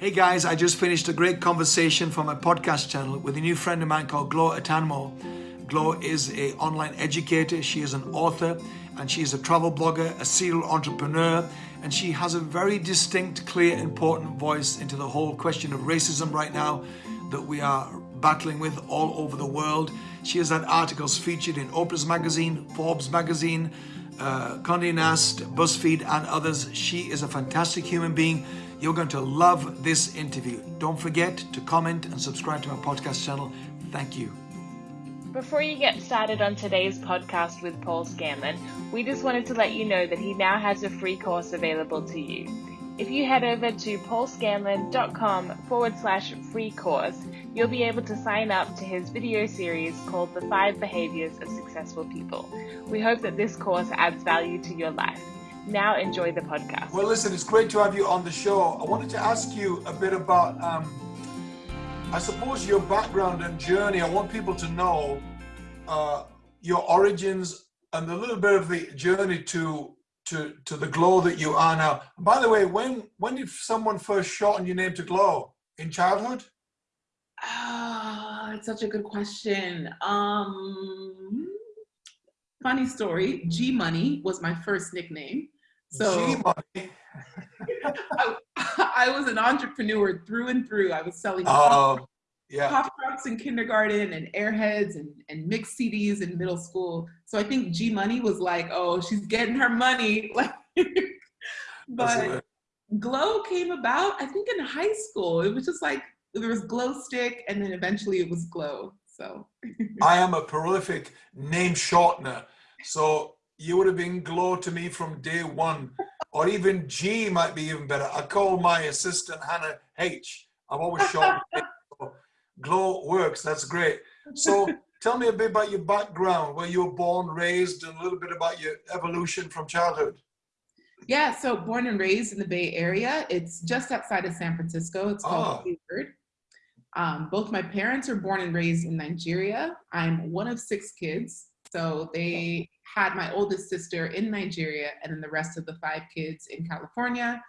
Hey guys, I just finished a great conversation from my podcast channel with a new friend of mine called Glo Atanmo. Glo is a online educator, she is an author, and she is a travel blogger, a serial entrepreneur, and she has a very distinct, clear, important voice into the whole question of racism right now that we are battling with all over the world. She has had articles featured in Oprah's magazine, Forbes magazine, uh, Condé Nast, BuzzFeed, and others. She is a fantastic human being you're going to love this interview. Don't forget to comment and subscribe to my podcast channel. Thank you. Before you get started on today's podcast with Paul Scanlon, we just wanted to let you know that he now has a free course available to you. If you head over to paulscanlon.com forward slash free course, you'll be able to sign up to his video series called The Five Behaviors of Successful People. We hope that this course adds value to your life. Now enjoy the podcast. Well, listen, it's great to have you on the show. I wanted to ask you a bit about, um, I suppose, your background and journey. I want people to know uh, your origins and a little bit of the journey to to to the glow that you are now. by the way, when when did someone first shorten your name to Glo? In childhood? Ah, oh, it's such a good question. Um, funny story. G Money was my first nickname. So I, I, was an entrepreneur through and through. I was selling oh, yeah. pop rocks in kindergarten and airheads and, and mixed CDs in middle school. So I think G Money was like, oh, she's getting her money. Like, but Glo came about, I think in high school. It was just like, there was Glow Stick and then eventually it was Glo. So I am a prolific name shortener. So you would have been Glo to me from day one. Or even G might be even better. I call my assistant Hannah H. I'm always short. Glo works, that's great. So tell me a bit about your background, where you were born, raised, and a little bit about your evolution from childhood. Yeah, so born and raised in the Bay Area. It's just outside of San Francisco. It's called oh. Um, both my parents are born and raised in Nigeria. I'm one of six kids. So they had my oldest sister in Nigeria and then the rest of the five kids in California.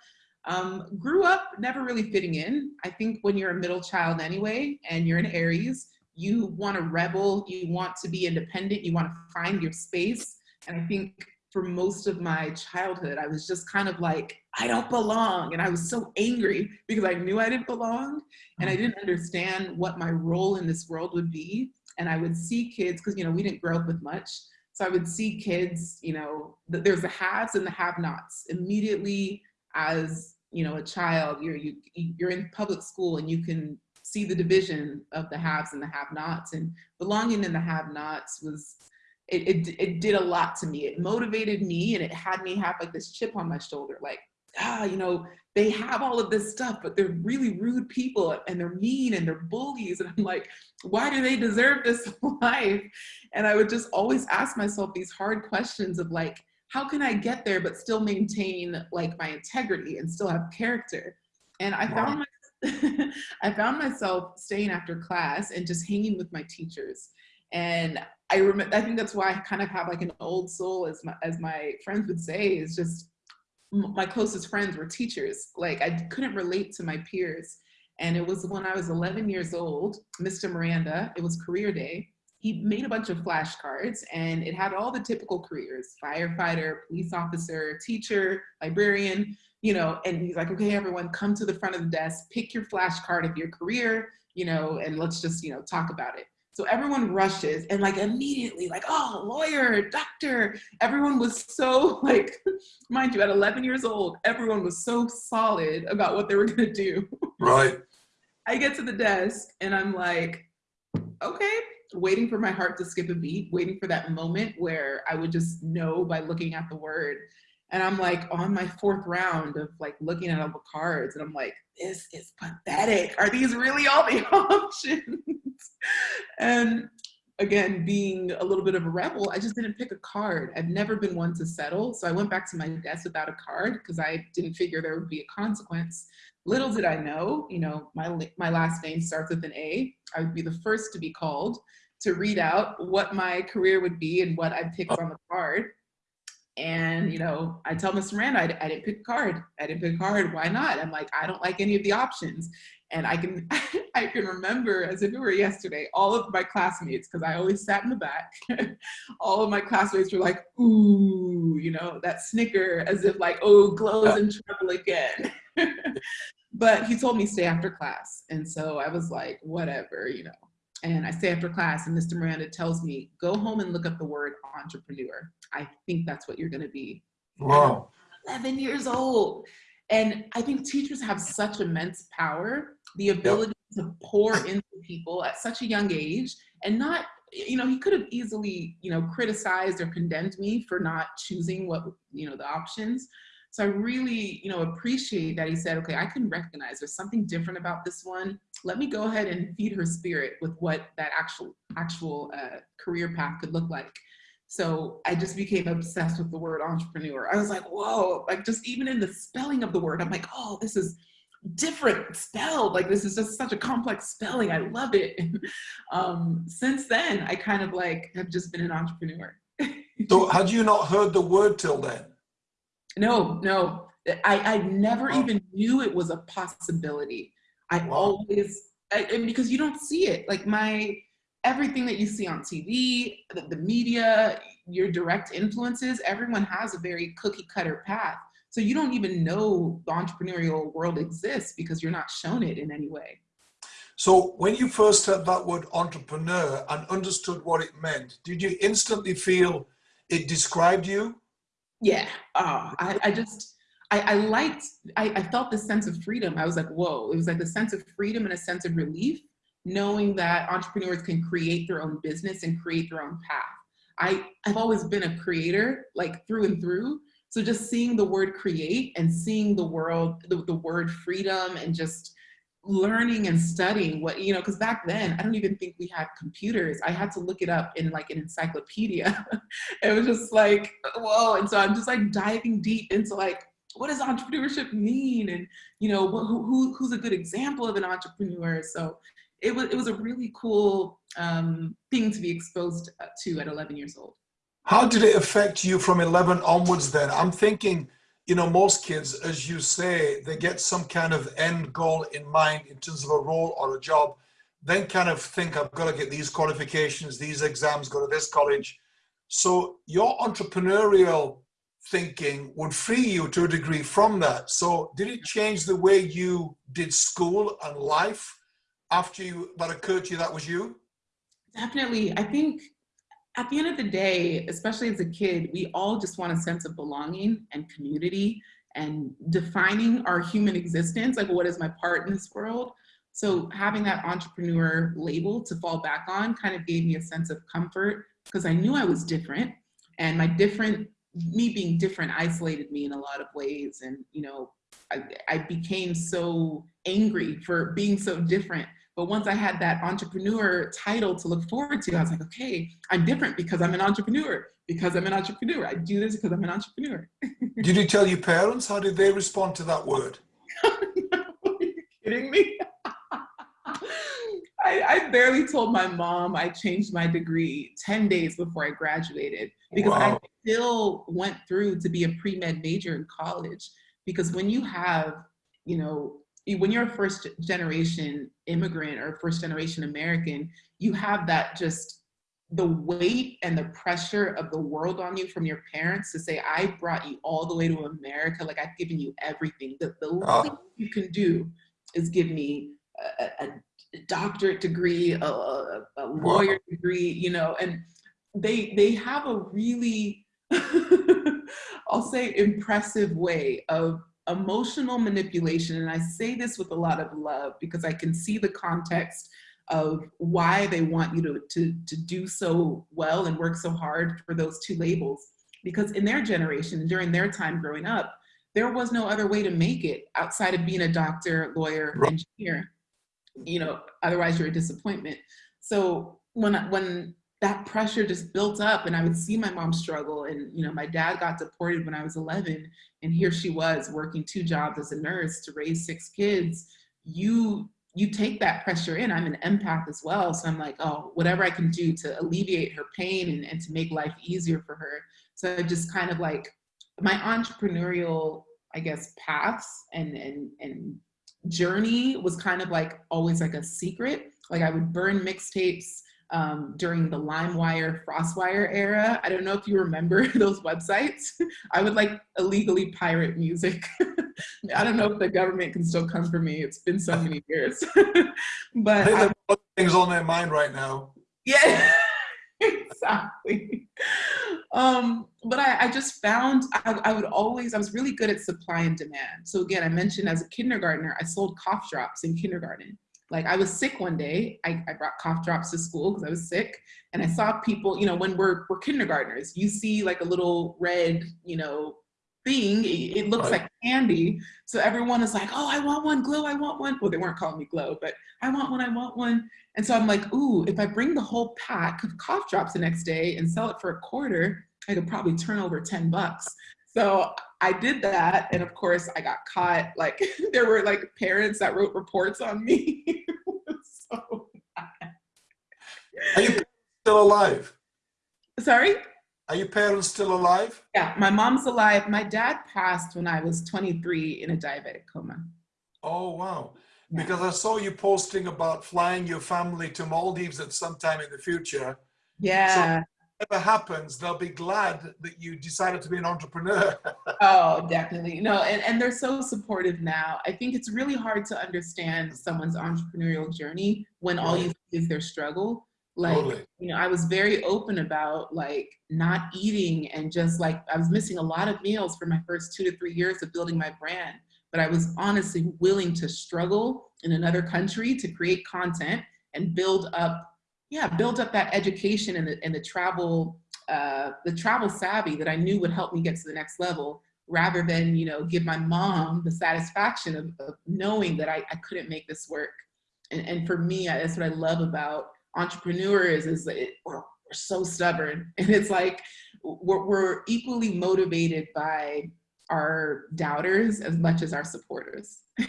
Um, grew up never really fitting in. I think when you're a middle child anyway, and you're an Aries, you want to rebel, you want to be independent, you want to find your space. And I think for most of my childhood, I was just kind of like, I don't belong. And I was so angry because I knew I didn't belong and I didn't understand what my role in this world would be and I would see kids, because you know, we didn't grow up with much. So I would see kids, you know, there's the haves and the have-nots. Immediately as, you know, a child, you're, you, you're in public school and you can see the division of the haves and the have-nots and belonging in the have-nots was, it, it, it did a lot to me. It motivated me and it had me have like this chip on my shoulder, like, ah, you know, they have all of this stuff, but they're really rude people and they're mean and they're bullies. And I'm like, why do they deserve this life? And I would just always ask myself these hard questions of like, how can I get there but still maintain like my integrity and still have character? And I found my, I found myself staying after class and just hanging with my teachers. And I remember, I think that's why I kind of have like an old soul, as my, as my friends would say, is just my closest friends were teachers. Like I couldn't relate to my peers. And it was when I was 11 years old, Mr. Miranda, it was career day. He made a bunch of flashcards and it had all the typical careers, firefighter, police officer, teacher, librarian, you know, and he's like, okay, everyone come to the front of the desk, pick your flashcard of your career, you know, and let's just, you know, talk about it. So everyone rushes and like immediately like, oh, lawyer, doctor. Everyone was so like, mind you, at 11 years old, everyone was so solid about what they were gonna do. Right. I get to the desk and I'm like, okay, waiting for my heart to skip a beat, waiting for that moment where I would just know by looking at the word. And I'm like on my fourth round of like looking at all the cards and I'm like, this is pathetic. Are these really all the options? and again, being a little bit of a rebel, I just didn't pick a card. I've never been one to settle. So I went back to my desk without a card because I didn't figure there would be a consequence. Little did I know, you know, my, my last name starts with an A. I would be the first to be called to read out what my career would be and what I'd picked oh. on the card. And, you know, I tell Mr. Miranda, I, I didn't pick a card. I didn't pick a card. Why not? I'm like, I don't like any of the options. And I can, I can remember as if it were yesterday, all of my classmates, because I always sat in the back, all of my classmates were like, ooh, you know, that snicker as if like, oh, Glo's in trouble again. but he told me stay after class. And so I was like, whatever, you know. And I stay after class and Mr. Miranda tells me, go home and look up the word entrepreneur. I think that's what you're gonna be. Wow. 11 years old. And I think teachers have such immense power, the ability yep. to pour into people at such a young age and not, you know, he could have easily, you know, criticized or condemned me for not choosing what, you know, the options. So I really, you know, appreciate that he said, okay, I can recognize there's something different about this one. Let me go ahead and feed her spirit with what that actual actual uh, career path could look like. So I just became obsessed with the word entrepreneur. I was like, whoa, like just even in the spelling of the word, I'm like, oh, this is different spelled. Like this is just such a complex spelling. I love it. um, since then, I kind of like have just been an entrepreneur. so had you not heard the word till then? No, no. I, I never oh. even knew it was a possibility. I wow. always, I, because you don't see it. Like my, everything that you see on TV, the, the media, your direct influences, everyone has a very cookie cutter path. So you don't even know the entrepreneurial world exists because you're not shown it in any way. So when you first heard that word entrepreneur and understood what it meant, did you instantly feel it described you? Yeah, uh, I, I just, I, I liked, I, I felt this sense of freedom. I was like, whoa, it was like a sense of freedom and a sense of relief knowing that entrepreneurs can create their own business and create their own path. I, I've always been a creator, like through and through. So just seeing the word create and seeing the world, the, the word freedom and just learning and studying what, you know, because back then, I don't even think we had computers. I had to look it up in like an encyclopedia. it was just like, whoa. And so I'm just like diving deep into like, what does entrepreneurship mean? And, you know, who, who, who's a good example of an entrepreneur? So it was, it was a really cool um, thing to be exposed uh, to at 11 years old. How did it affect you from 11 onwards then? I'm thinking, you know, most kids, as you say, they get some kind of end goal in mind in terms of a role or a job, then kind of think, I've got to get these qualifications, these exams, go to this college. So your entrepreneurial thinking would free you to a degree from that. So did it change the way you did school and life? after you that occurred to you that was you? Definitely. I think at the end of the day, especially as a kid, we all just want a sense of belonging and community and defining our human existence, like what is my part in this world? So having that entrepreneur label to fall back on kind of gave me a sense of comfort because I knew I was different and my different, me being different isolated me in a lot of ways. And, you know, I, I became so angry for being so different but once I had that entrepreneur title to look forward to, I was like, okay, I'm different because I'm an entrepreneur, because I'm an entrepreneur. I do this because I'm an entrepreneur. did you tell your parents? How did they respond to that word? Are you kidding me? I, I, barely told my mom I changed my degree 10 days before I graduated because wow. I still went through to be a pre-med major in college. Because when you have, you know, when you're a first generation immigrant or first generation American, you have that just the weight and the pressure of the world on you from your parents to say, I brought you all the way to America, like I've given you everything. The, the oh. least you can do is give me a, a doctorate degree, a, a, a lawyer wow. degree, you know, and they they have a really, I'll say impressive way of emotional manipulation, and I say this with a lot of love because I can see the context of why they want you to, to, to do so well and work so hard for those two labels. Because in their generation, during their time growing up, there was no other way to make it outside of being a doctor, lawyer, right. engineer. You know, otherwise you're a disappointment. So when when that pressure just built up and I would see my mom struggle and you know my dad got deported when I was 11 and here she was working two jobs as a nurse to raise six kids you you take that pressure in I'm an empath as well so I'm like oh whatever I can do to alleviate her pain and, and to make life easier for her So I just kind of like my entrepreneurial, I guess, paths and and and journey was kind of like always like a secret. Like I would burn mixtapes um, during the LimeWire, FrostWire era. I don't know if you remember those websites. I would like illegally pirate music. I don't know if the government can still come for me. It's been so many years. but I things on their mind right now. Yeah, exactly. Um, but I, I, just found I, I would always, I was really good at supply and demand. So again, I mentioned as a kindergartner, I sold cough drops in kindergarten. Like I was sick one day, I, I brought cough drops to school because I was sick. And I saw people, you know, when we're, we're kindergartners, you see like a little red, you know, thing. It, looks right. like candy. So everyone is like, oh, I want one, Glo, I want one. Well, they weren't calling me Glo, but I want one, I want one. And so I'm like, ooh, if I bring the whole pack of cough drops the next day and sell it for a quarter, I could probably turn over 10 bucks. So I did that. And of course I got caught. Like there were like parents that wrote reports on me. so Are you still alive? Sorry? Are your parents still alive? Yeah, my mom's alive. My dad passed when I was 23 in a diabetic coma. Oh, wow. Yeah. Because I saw you posting about flying your family to Maldives at some time in the future. Yeah. So whatever happens, they'll be glad that you decided to be an entrepreneur. oh, definitely. No, and, and they're so supportive now. I think it's really hard to understand someone's entrepreneurial journey when all you see is their struggle like totally. you know i was very open about like not eating and just like i was missing a lot of meals for my first two to three years of building my brand but i was honestly willing to struggle in another country to create content and build up yeah build up that education and the, and the travel uh, the travel savvy that i knew would help me get to the next level rather than you know give my mom the satisfaction of, of knowing that I, I couldn't make this work and, and for me that's what i love about entrepreneurs is it, we're, we're so stubborn. And it's like we're, we're equally motivated by our doubters as much as our supporters.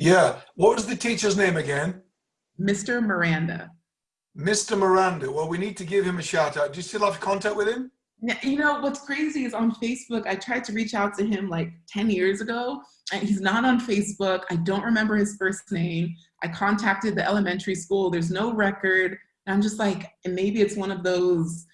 Yeah. What was the teacher's name again? Mr miranda. Mr miranda. Well we need to give him a shout out do you still have contact with him you know what's crazy is on facebook i tried to reach out to him like 10 years ago and he's not on facebook i don't remember his first name I contacted the elementary school. There's no record. And I'm just like, and maybe it's one of those,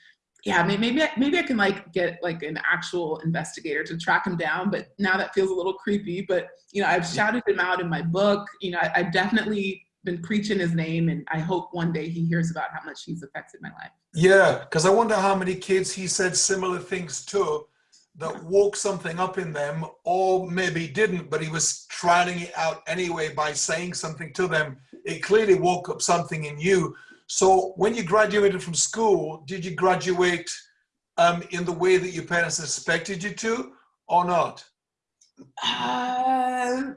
yeah, maybe, maybe I can like get like an actual investigator to track him down, but now that feels a little creepy. But, you know, I've shouted him out in my book. You know, I, I've definitely been preaching his name and I hope one day he hears about how much he's affected my life. Yeah, because I wonder how many kids he said similar things to that woke something up in them or maybe didn't but he was trying it out anyway by saying something to them. It clearly woke up something in you. So when you graduated from school did you graduate um, in the way that your parents expected you to or not? Uh,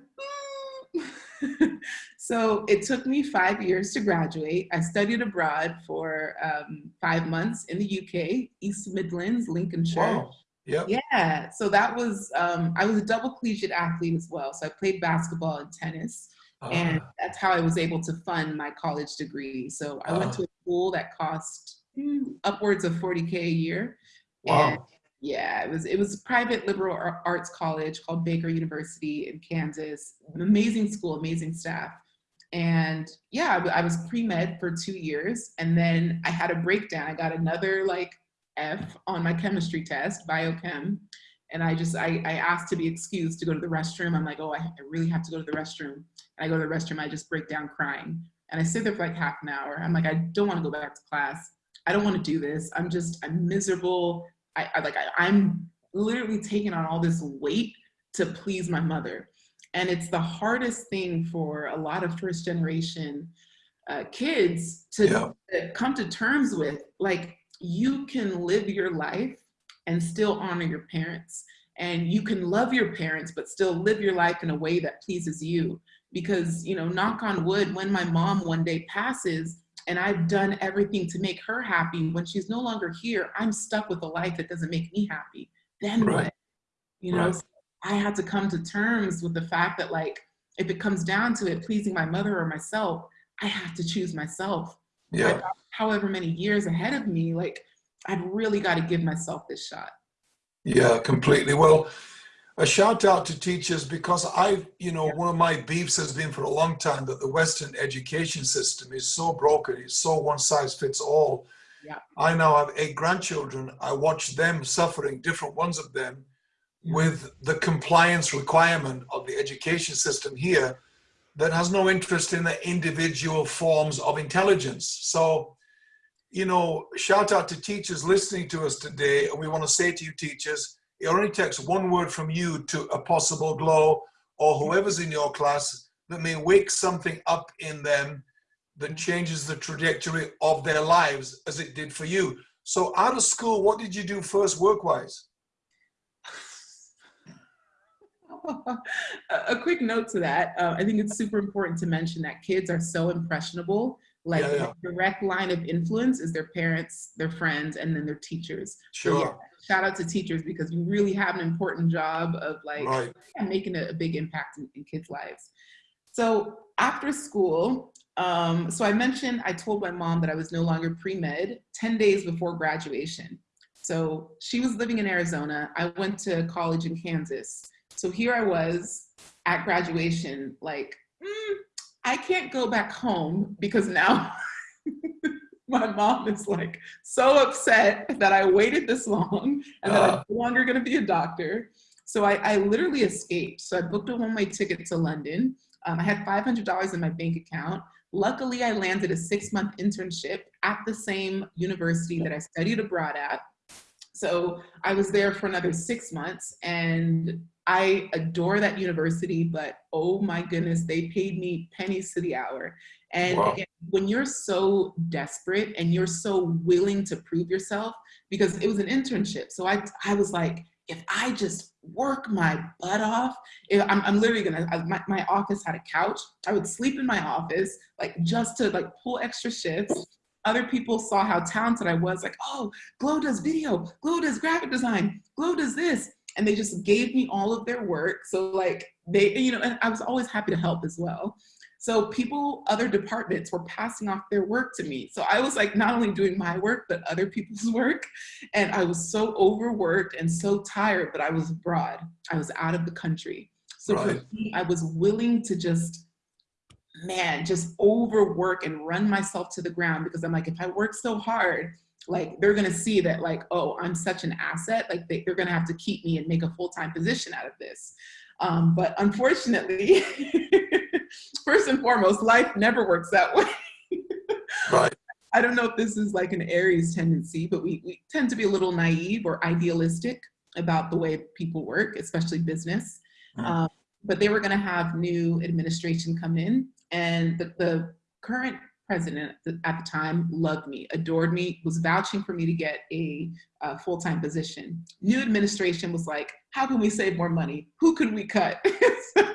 so it took me five years to graduate. I studied abroad for um, five months in the UK, East Midlands, Lincolnshire. Wow. Yep. Yeah. So that was, um, I was a double collegiate athlete as well. So I played basketball and tennis. Uh, and that's how I was able to fund my college degree. So I uh, went to a school that cost hmm, upwards of 40K a year. Wow. Yeah, it was it was private liberal arts college called Baker University in Kansas. Amazing school, amazing staff. And yeah, I was pre-med for two years. And then I had a breakdown. I got another like F on my chemistry test, biochem. And I just, I, I asked to be excused to go to the restroom. I'm like, oh, I really have to go to the restroom. And I go to the restroom, I just break down crying. And I sit there for like half an hour. I'm like, I don't want to go back to class. I don't want to do this. I'm just, I'm miserable. I, I like, I, I'm literally taking on all this weight to please my mother. And it's the hardest thing for a lot of first generation uh, kids to, yeah. to come to terms with. Like, you can live your life and still honor your parents. And you can love your parents, but still live your life in a way that pleases you. Because, you know, knock on wood, when my mom one day passes and I've done everything to make her happy, when she's no longer here, I'm stuck with a life that doesn't make me happy. Then right. what? You know, right. so I had to come to terms with the fact that, like, if it comes down to it, pleasing my mother or myself, I have to choose myself. Yeah. however many years ahead of me, like I've really got to give myself this shot. Yeah, completely. Well, a shout out to teachers because I've, you know, yeah. one of my beefs has been for a long time that the Western education system is so broken. It's so one size fits all. Yeah. I now have eight grandchildren. I watch them suffering, different ones of them, yeah. with the compliance requirement of the education system here that has no interest in the individual forms of intelligence. So, you know, shout out to teachers listening to us today. And we want to say to you, teachers, it only takes one word from you to a possible glow or whoever's in your class that may wake something up in them that changes the trajectory of their lives as it did for you. So out of school, what did you do first work-wise? a quick note to that. Uh, I think it's super important to mention that kids are so impressionable. Like yeah, yeah. the direct line of influence is their parents, their friends, and then their teachers. Sure. So, yeah, shout out to teachers because you really have an important job of like right. making a, a, big impact in, in kids' lives. So after school, um, so I mentioned I told my mom that I was no longer pre-med 10 days before graduation. So she was living in Arizona. I went to college in Kansas. So here I was at graduation, like, mm, I can't go back home because now my mom is like so upset that I waited this long and that uh. I'm no longer gonna be a doctor. So I, I literally escaped. So I booked a one-way ticket to London. Um, I had $500 in my bank account. Luckily, I landed a six-month internship at the same university that I studied abroad at. So I was there for another six months and I adore that university, but oh my goodness, they paid me pennies to the hour. And wow. again, when you're so desperate and you're so willing to prove yourself, because it was an internship. So I, I was like, if I just work my butt off, I'm, I'm literally gonna, I, my, my office had a couch. I would sleep in my office, like just to like pull extra shifts. Other people saw how talented I was, like, oh, Glo does video, Glo does graphic design, Glo does this. And they just gave me all of their work. So like they, you know, and I was always happy to help as well. So people, other departments were passing off their work to me. So I was like not only doing my work, but other people's work. And I was so overworked and so tired that I was abroad. I was out of the country. So right. for me, I was willing to just, man, just overwork and run myself to the ground because I'm like, if I work so hard, like they're gonna see that like, oh, I'm such an asset, like they, are gonna have to keep me and make a full-time position out of this. Um, but unfortunately, first and foremost, life never works that way. right. I don't know if this is like an Aries tendency, but we, we tend to be a little naive or idealistic about the way people work, especially business. Mm. Um, but they were going to have new administration come in, and the, the current president at the time loved me, adored me, was vouching for me to get a, a full-time position. New administration was like, how can we save more money? Who could we cut? so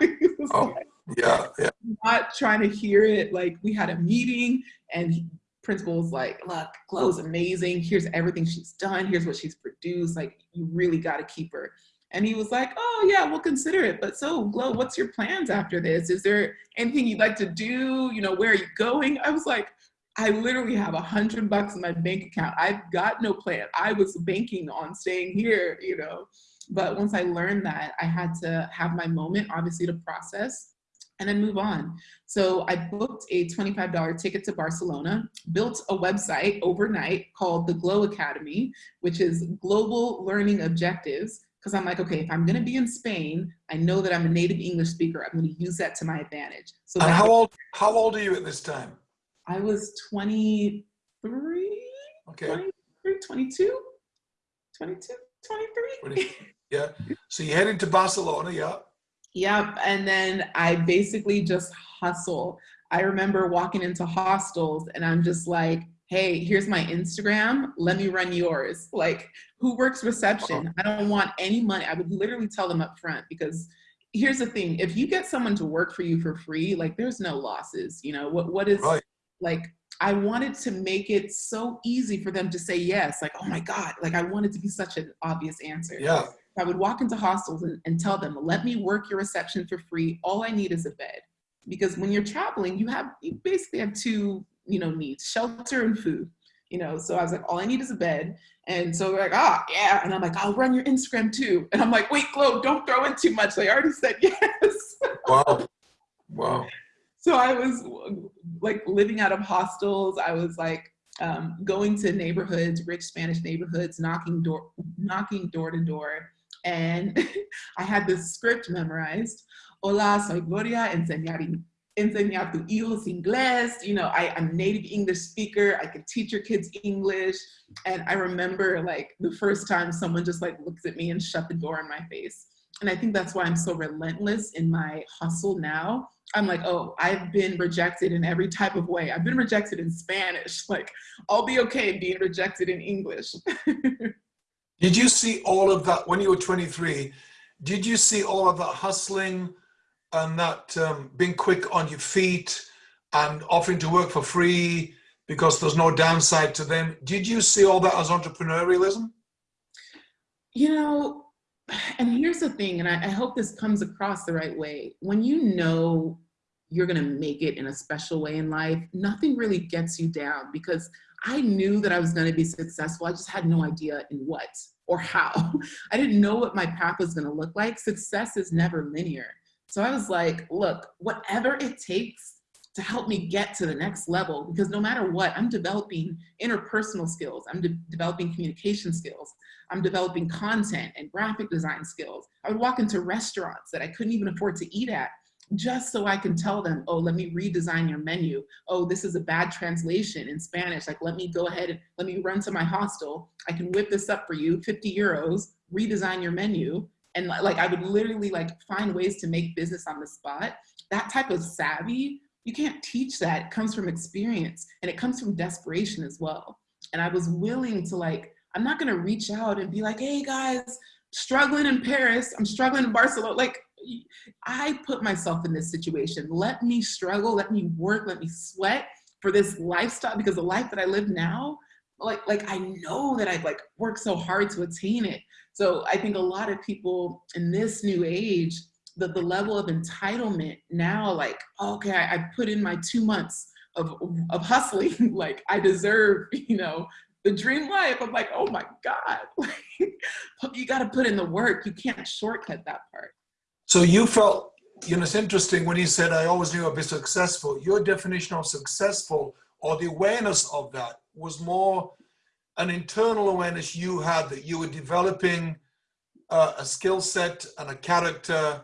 oh. Like, yeah, yeah. Not trying to hear it. Like we had a meeting and principal was like, look, Glo's amazing. Here's everything she's done. Here's what she's produced. Like you really got to keep her. And he was like, oh yeah, we'll consider it. But so Glo, what's your plans after this? Is there anything you'd like to do? You know, where are you going? I was like, I literally have a hundred bucks in my bank account. I've got no plan. I was banking on staying here, you know. But once I learned that, I had to have my moment, obviously, to process and then move on. So I booked a $25 ticket to Barcelona, built a website overnight called the Glow Academy, which is Global Learning Objectives. Because I'm like, okay, if I'm gonna be in Spain, I know that I'm a native English speaker. I'm gonna use that to my advantage. So and how old, how old are you at this time? I was 23, okay. 23, 22, 22, 23. yeah, so you head into Barcelona, yeah. Yep. And then I basically just hustle. I remember walking into hostels and I'm just like, hey, here's my Instagram. Let me run yours. Like, who works reception? I don't want any money. I would literally tell them up front because here's the thing if you get someone to work for you for free, like, there's no losses. You know, what, what is right. like, I wanted to make it so easy for them to say yes. Like, oh my God, like, I wanted to be such an obvious answer. Yeah. I would walk into hostels and, and tell them, let me work your reception for free. All I need is a bed. Because when you're traveling, you have you basically have two, you know, needs, shelter and food. you know, so I was like, all I need is a bed. And so they're like, ah, oh, yeah. And I'm like, I'll run your Instagram too. And I'm like, wait, Glo, don't throw in too much. They already said yes. wow. Wow. So I was like living out of hostels. I was like um, going to neighborhoods, rich Spanish neighborhoods, knocking door, knocking door to door. And I had this script memorized. Hola, soy Gloria, enseñar enseñar tu hijos inglés. You know, I, I'm native English speaker. I can teach your kids English. And I remember like the first time someone just like looks at me and shut the door in my face. And I think that's why I'm so relentless in my hustle now. I'm like, oh, I've been rejected in every type of way. I've been rejected in Spanish. Like, I'll be okay being rejected in English. did you see all of that when you were 23? Did you see all of that hustling? and that um, being quick on your feet and offering to work for free because there's no downside to them. Did you see all that as entrepreneurialism? You know, and here's the thing, and I, I hope this comes across the right way. When you know you're going to make it in a special way in life, nothing really gets you down because I knew that I was going to be successful. I just had no idea in what or how. I didn't know what my path was going to look like. Success is never linear. So I was like, look, whatever it takes to help me get to the next level, because no matter what, I'm developing interpersonal skills, I'm de developing communication skills, I'm developing content and graphic design skills. I would walk into restaurants that I couldn't even afford to eat at just so I can tell them, oh, let me redesign your menu. Oh, this is a bad translation in Spanish. Like, let me go ahead and let me run to my hostel. I can whip this up for you, 50 euros, redesign your menu and like I would literally like find ways to make business on the spot. That type of savvy, you can't teach that. It comes from experience and it comes from desperation as well. And I was willing to like, I'm not gonna reach out and be like, hey guys, struggling in Paris, I'm struggling in Barcelona. Like I put myself in this situation. Let me struggle, let me work, let me sweat for this lifestyle because the life that I live now, like, like I know that I've like worked so hard to attain it. So I think a lot of people in this new age, the, the level of entitlement now, like, okay, I, I put in my two months of, of hustling, like I deserve, you know, the dream life. I'm like, oh my God, you got to put in the work. You can't shortcut that part. So you felt, you know, it's interesting when you said, I always knew I'd be successful. Your definition of successful or the awareness of that was more an internal awareness you had that you were developing uh, a skill set and a character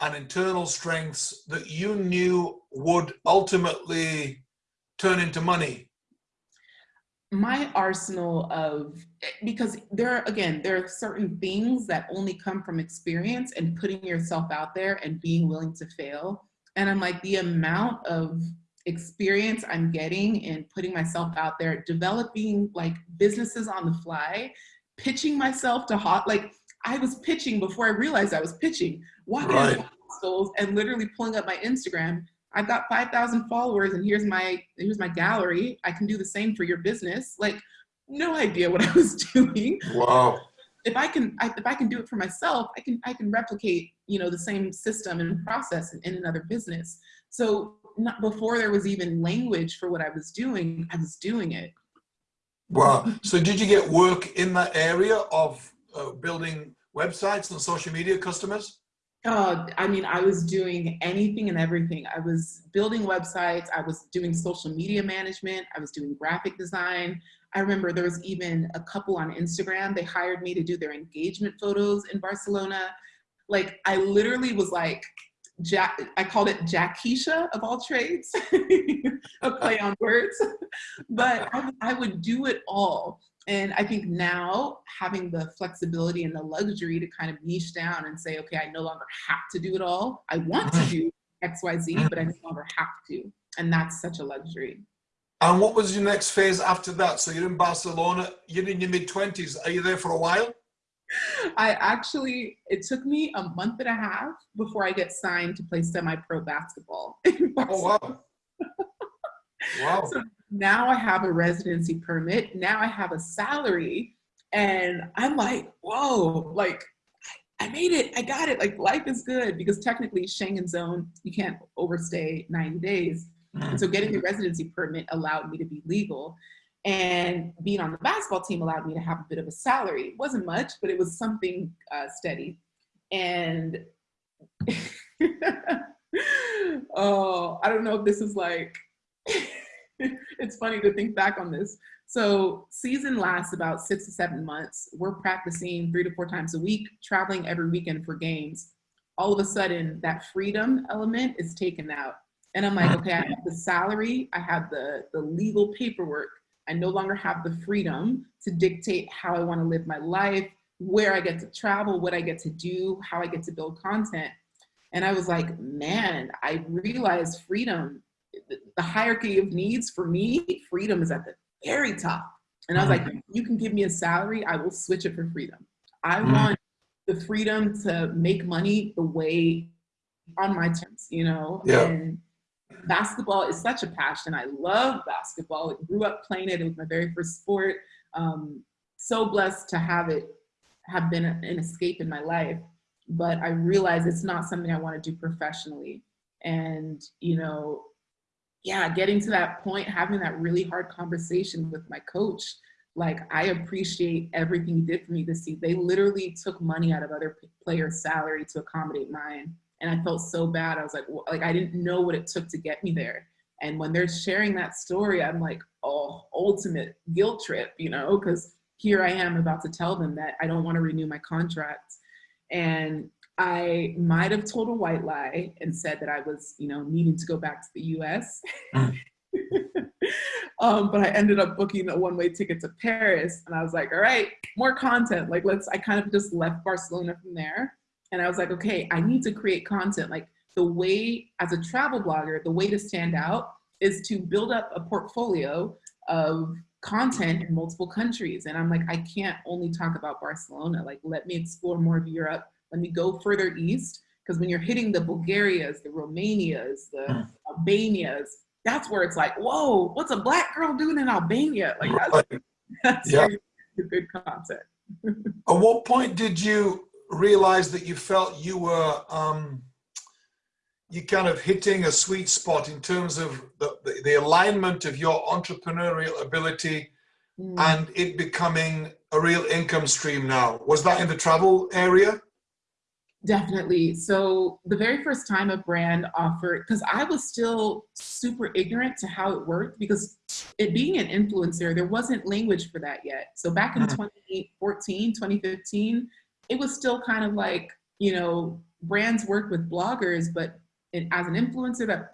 and internal strengths that you knew would ultimately turn into money? My arsenal of, because there are, again, there are certain things that only come from experience and putting yourself out there and being willing to fail. And I'm like, the amount of experience I'm getting in putting myself out there, developing like businesses on the fly, pitching myself to hot, like I was pitching before I realized I was pitching, walking right. and literally pulling up my Instagram. I've got 5,000 followers and here's my, here's my gallery. I can do the same for your business. Like no idea what I was doing. Wow. If I can, I, if I can do it for myself, I can, I can replicate, you know, the same system and process in, in another business. So not before there was even language for what I was doing, I was doing it. Wow. So did you get work in that area of uh, building websites and social media customers? Uh, I mean, I was doing anything and everything. I was building websites. I was doing social media management. I was doing graphic design. I remember there was even a couple on Instagram. They hired me to do their engagement photos in Barcelona. Like I literally was like, Jack, I called it Jackisha of all trades, a play on words, but I, I, would do it all. And I think now having the flexibility and the luxury to kind of niche down and say, okay, I no longer have to do it all. I want to do X, Y, Z, but I no longer have to. And that's such a luxury. And what was your next phase after that? So you're in Barcelona, you're in your mid 20s. Are you there for a while? I actually, it took me a month and a half before I get signed to play semi-pro basketball. oh, wow. wow. So now I have a residency permit. Now I have a salary. And I'm like, whoa, like I made it, I got it. Like life is good because technically Schengen zone, you can't overstay 90 days. Mm. And so getting the residency permit allowed me to be legal. And being on the basketball team allowed me to have a bit of a salary. It wasn't much, but it was something uh, steady. And oh, I don't know if this is like, it's funny to think back on this. So season lasts about six to seven months. We're practicing three to four times a week, traveling every weekend for games. All of a sudden that freedom element is taken out. And I'm like, okay, I have the salary, I have the, the legal paperwork. I no longer have the freedom to dictate how I wanna live my life, where I get to travel, what I get to do, how I get to build content. And I was like, man, I realized freedom, the hierarchy of needs for me, freedom is at the very top. And I was like, you can give me a salary, I will switch it for freedom. I mm. want the freedom to make money the way on my terms, you know? Yeah. And basketball is such a passion. I love basketball. I grew up playing it. It was my very first sport. Um, so blessed to have it have been an escape in my life. But I realize it's not something I want to do professionally. And, you know, yeah, getting to that point, having that really hard conversation with my coach, like I appreciate everything you did for me this season. They literally took money out of other players' salary to accommodate mine. And I felt so bad. I was like, well, like I didn't know what it took to get me there. And when they're sharing that story, I'm like, oh, ultimate guilt trip, you know, because here I am about to tell them that I don't want to renew my contract. And I might have told a white lie and said that I was, you know, needing to go back to the US. Mm. um, but I ended up booking a one-way ticket to Paris and I was like, all right, more content. Like let's, I kind of just left Barcelona from there. And I was like, okay, I need to create content. Like the way, as a travel blogger, the way to stand out is to build up a portfolio of content in multiple countries. And I'm like, I can't only talk about Barcelona. Like, let me explore more of Europe. Let me go further east. Because when you're hitting the Bulgarias, the Romanias, the mm. Albanias, that's where it's like, whoa, what's a black girl doing in Albania? Like that's, that's yeah. good content. At what point did you realize that you felt you were um, you kind of hitting a sweet spot in terms of the, the, the alignment of your entrepreneurial ability mm. and it becoming a real income stream now? Was that in the travel area? Definitely. So the very first time a brand offered, because I was still super ignorant to how it worked because it being an influencer, there wasn't language for that yet. So back in mm. 2014, 2015, it was still kind of like, you know, brands worked with bloggers, but it, as an influencer, that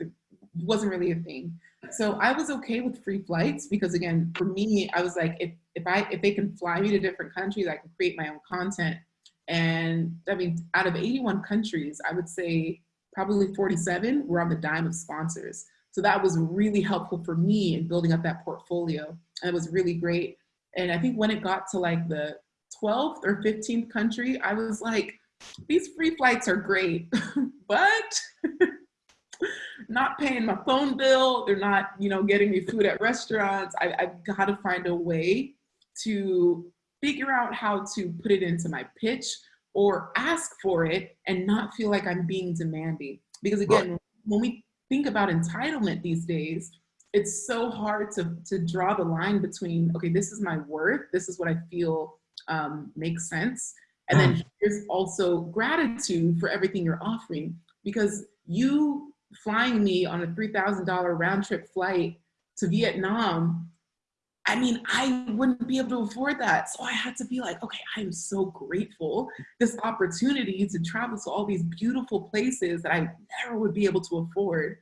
wasn't really a thing. So I was okay with free flights because again, for me, I was like, if, if I if they can fly me to different countries, I can create my own content. And I mean, out of 81 countries, I would say probably 47 were on the dime of sponsors. So that was really helpful for me in building up that portfolio. And it was really great. And I think when it got to like the 12th or 15th country, I was like, these free flights are great, but not paying my phone bill. They're not, you know, getting me food at restaurants. I, I've got to find a way to figure out how to put it into my pitch or ask for it and not feel like I'm being demanding. Because again, right. when we think about entitlement these days, it's so hard to, to draw the line between, okay, this is my worth, this is what I feel um, makes sense. And then mm. here's also gratitude for everything you're offering because you flying me on a $3,000 round trip flight to Vietnam, I mean, I wouldn't be able to afford that. So I had to be like, okay, I am so grateful this opportunity to travel to all these beautiful places that I never would be able to afford.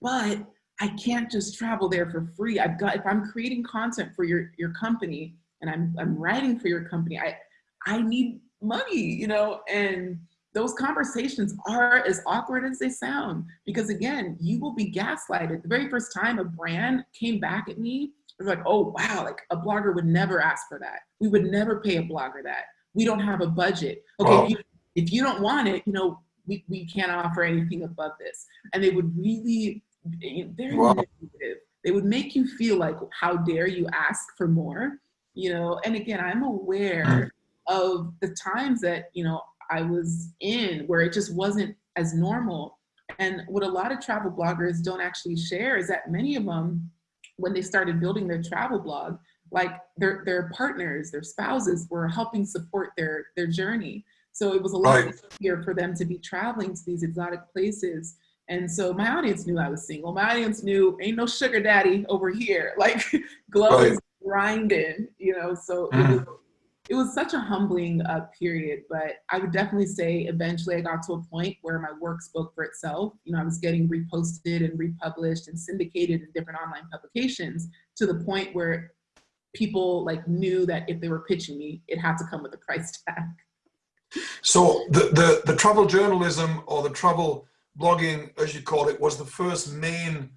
But I can't just travel there for free. I've got, if I'm creating content for your, your company, and I'm, I'm writing for your company. I, I need money, you know, and those conversations are as awkward as they sound because again, you will be gaslighted. The very first time a brand came back at me, was like, oh wow, like a blogger would never ask for that. We would never pay a blogger that. We don't have a budget. Okay, wow. if, you, if you don't want it, you know, we, we can't offer anything above this. And they would really, eh, very wow. They would make you feel like, how dare you ask for more? you know, and again, I'm aware mm. of the times that, you know, I was in where it just wasn't as normal. And what a lot of travel bloggers don't actually share is that many of them when they started building their travel blog, like their their partners, their spouses were helping support their their journey. So it was a lot right. easier for them to be traveling to these exotic places. And so my audience knew I was single. My audience knew ain't no sugar daddy over here. Like Glo right. is grinding, you know. So mm. it was it was such a humbling uh, period, but I would definitely say eventually I got to a point where my work spoke for itself. You know, I was getting reposted and republished and syndicated in different online publications to the point where people like knew that if they were pitching me, it had to come with a price tag. So the, the, the travel journalism or the travel blogging, as you call it, was the first main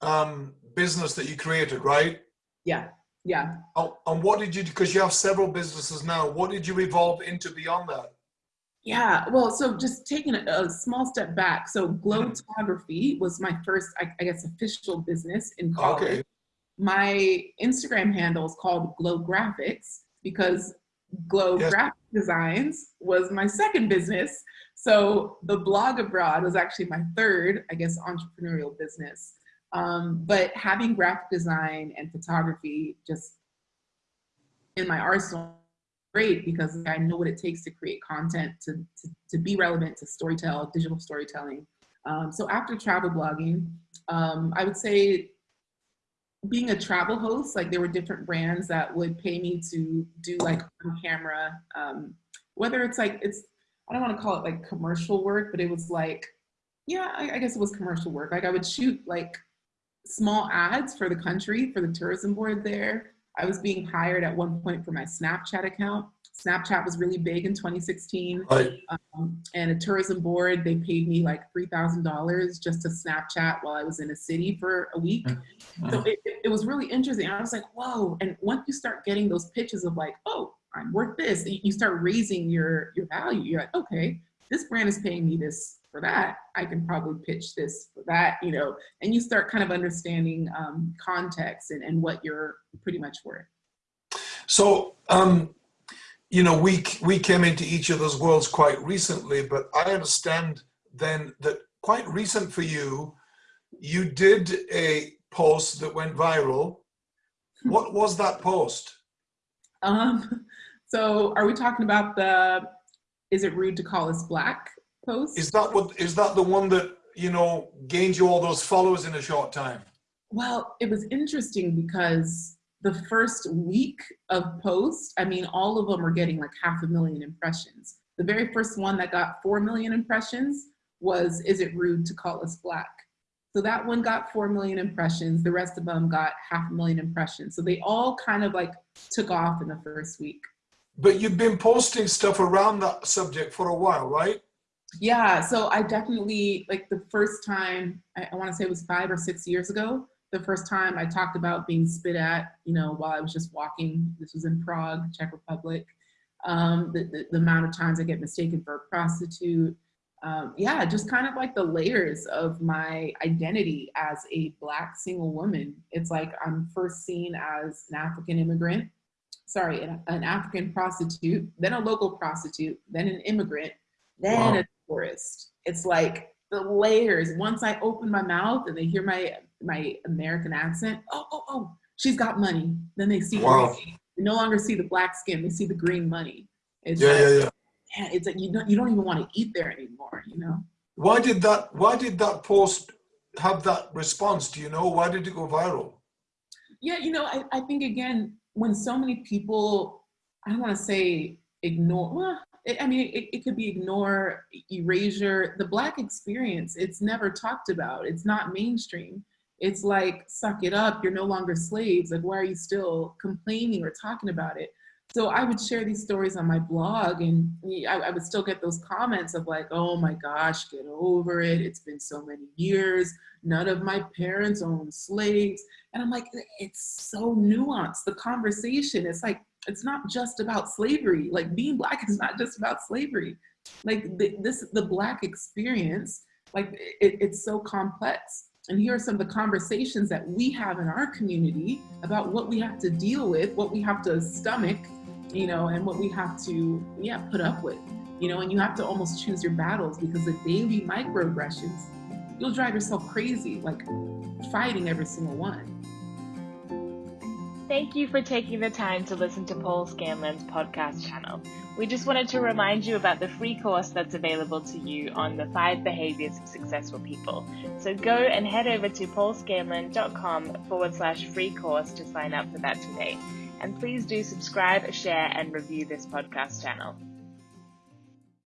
um, business that you created, right? Yeah, yeah. Oh, and what did you, do? because you have several businesses now, what did you evolve into beyond that? Yeah, well, so just taking a, a small step back. So Glo Glotography was my first, I, I guess, official business in college. Okay. My Instagram handle is called Glo Graphics because Glo yes. Graphic Designs was my second business. So the blog abroad was actually my third, I guess, entrepreneurial business. Um, but having graphic design and photography just in my arsenal great because I know what it takes to create content, to, to, to be relevant to storytell, digital storytelling. Um, so after travel blogging, um, I would say being a travel host, like there were different brands that would pay me to do like on camera, um, whether it's like, it's, I don't want to call it like commercial work, but it was like, yeah, I, I guess it was commercial work. Like I would shoot like small ads for the country, for the tourism board there. I was being hired at one point for my Snapchat account. Snapchat was really big in 2016. Right. Um, and a tourism board, they paid me like $3,000 just to Snapchat while I was in a city for a week. Mm. So it, it, was really interesting. I was like, whoa. And once you start getting those pitches of like, oh, I'm worth this, you start raising your, your value. You're like, okay, this brand is paying me this for that, I can probably pitch this for that, you know, and you start kind of understanding um, context and, and what you're pretty much worth. So, um, you know, we, we came into each of those worlds quite recently, but I understand then that quite recent for you, you did a post that went viral. What was that post? Um, so are we talking about the, is it rude to call us black? post. Is that what is that the one that you know gained you all those followers in a short time? Well, it was interesting because the first week of post, I mean, all of them were getting like half a million impressions. The very first one that got 4 million impressions was, is it rude to call us black? So that one got 4 million impressions. The rest of them got half a million impressions. So they all kind of like took off in the first week. But you've been posting stuff around that subject for a while, right? Yeah, so I definitely, like the first time, I, I want to say it was five or six years ago, the first time I talked about being spit at, you know, while I was just walking, this was in Prague, Czech Republic, um, the, the, the, amount of times I get mistaken for a prostitute. Um, yeah, just kind of like the layers of my identity as a black single woman. It's like I'm first seen as an African immigrant, sorry, an, an African prostitute, then a local prostitute, then an immigrant, then wow. a tourist. It's like the layers. Once I open my mouth and they hear my my American accent, oh, oh, oh, she's got money. Then they see wow. They no longer see the black skin, they see the green money. It's yeah, like, yeah, yeah. Yeah, it's like you don't you don't even want to eat there anymore, you know. Why did that why did that post have that response? Do you know? Why did it go viral? Yeah, you know, I, I think again, when so many people, I don't want to say ignore, well, I mean, it, it could be ignore, erasure. The Black experience, it's never talked about. It's not mainstream. It's like, suck it up, you're no longer slaves. Like, why are you still complaining or talking about it? So I would share these stories on my blog and I, I, would still get those comments of like, oh my gosh, get over it. It's been so many years. None of my parents owned slaves. And I'm like, it's so nuanced. The conversation, it's like, it's not just about slavery. Like being black is not just about slavery. Like the, this, the black experience, like it, it's so complex. And here are some of the conversations that we have in our community about what we have to deal with, what we have to stomach, you know, and what we have to, yeah, put up with, you know, and you have to almost choose your battles because the daily microaggressions, you'll drive yourself crazy, like fighting every single one. Thank you for taking the time to listen to Paul Scanlon's podcast channel. We just wanted to remind you about the free course that's available to you on the five behaviors of successful people. So go and head over to paulscanlon.com forward slash free course to sign up for that today. And please do subscribe, share, and review this podcast channel.